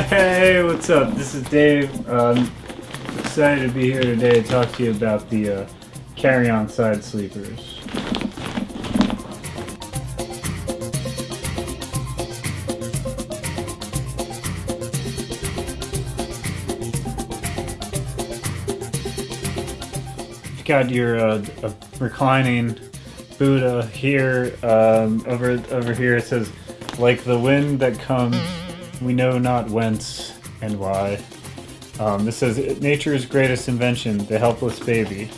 Hey, what's up? This is Dave. Um, excited to be here today to talk to you about the uh, carry-on side sleepers. You've got your uh, reclining Buddha here. Um, over over here it says, "Like the wind that comes, we know not whence and why." Um, this says, "Nature's greatest invention, the helpless baby,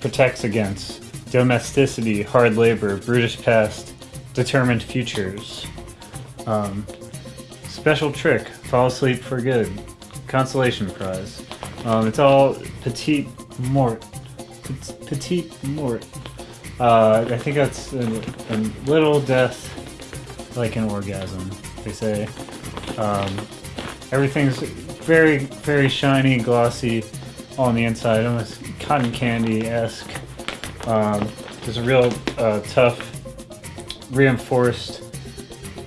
protects against domesticity, hard labor, brutish past, determined futures." Um, special trick: fall asleep for good. Consolation prize. Um, it's all petite mort. Pet- Petite mort. Uh, I think that's a, a little death, like an orgasm. They say. Um, everything's very, very shiny, glossy on the inside, almost cotton candy esque. Um, there's a real uh, tough, reinforced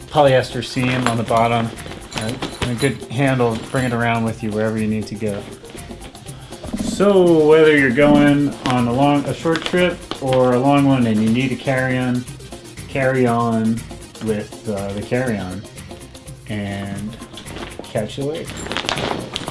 polyester seam on the bottom, and a good handle bring it around with you wherever you need to go. So whether you're going on a long, a short trip or a long one, and you need to carry on, carry on with uh, the carry on, and catch you later.